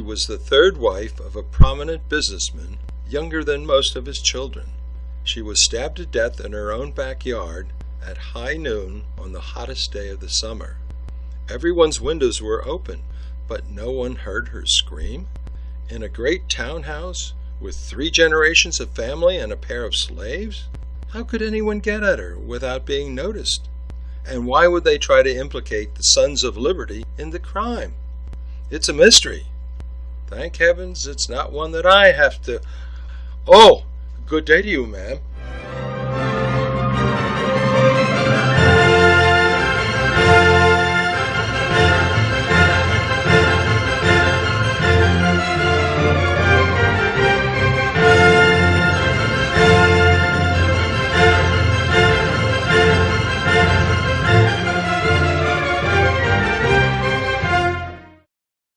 was the third wife of a prominent businessman, younger than most of his children. She was stabbed to death in her own backyard at high noon on the hottest day of the summer. Everyone's windows were open, but no one heard her scream. In a great townhouse, with three generations of family and a pair of slaves? How could anyone get at her without being noticed? And why would they try to implicate the Sons of Liberty in the crime? It's a mystery. Thank heavens it's not one that I have to. Oh, good day to you, ma'am.